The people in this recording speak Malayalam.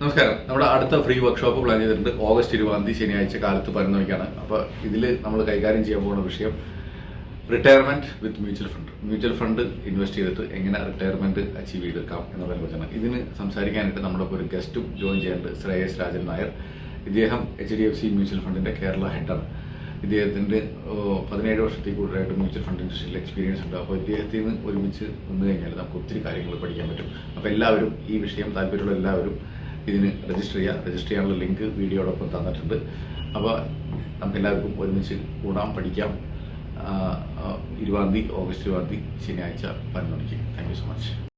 നമസ്കാരം. നമ്മുടെ അടുത്ത ഫ്രീ വർക്ക്ഷോപ്പ് പ്ലാൻ ചെയ്തിട്ടുണ്ട്. ഓഗസ്റ്റ് ഇരുപതാം തീയതി ശനിയാഴ്ച കാലത്ത് പതിനൊന്ന് മണിക്കാണ് അപ്പോൾ ഇതിൽ നമ്മൾ കൈകാര്യം ചെയ്യാൻ പോകുന്ന വിഷയം retirement with mutual fund mutual fund invest ചെയ്തിട്ട് എങ്ങനെ റിട്ടയർമെന്റ് അച്ചീവ് ചെയ്തെടുക്കാം എന്നതിനെ കുറിച്ചാണ്. ഇതിന് സംസാരിക്കാനായിട്ട് നമ്മുടെ ഒരു ഗസ്റ്റും ജോയിൻ ചെയ്യാനുണ്ട് ശ്രേയസ് രാജൻ നായർ. ഇദ്ദേഹം H D F C mutual ഫണ്ടിന്റെ കേരള ഹെഡാണ് ഇദ്ദേഹത്തിന്റെ ഓ, പതിനേഴ് വർഷത്തിൽ കൂടുതലായിട്ട് മ്യൂച്വൽ ഫണ്ട് ഇൻഡസ്ട്രിയിൽ എക്സ്പീരിയൻസ് ഉണ്ട്. അപ്പോൾ ഇദ്ദേഹത്തിൽ നിന്ന് ഒരുമിച്ച് നിന്ന് കഴിഞ്ഞാൽ നമുക്ക് ഒത്തിരി കാര്യങ്ങൾ പഠിക്കാൻ പറ്റും. അപ്പോൾ എല്ലാവരും ഈ വിഷയം താല്പര്യമുള്ള എല്ലാവരും ഇതിന് രജിസ്റ്റർ ചെയ്യുക രജിസ്റ്റർ ചെയ്യാനുള്ള ലിങ്ക് വീഡിയോടൊപ്പം തന്നിട്ടുണ്ട്. അപ്പോൾ നമുക്ക് എല്ലാവർക്കും ഒരുമിച്ച് കൂടാം പഠിക്കാം. ഇരുപതാം തീയതി ഓഗസ്റ്റ് ഇരുപതാം തീയതി ശനിയാഴ്ച പതിനൊന്ന് മണിക്ക് താങ്ക് യു സോ മച്ച്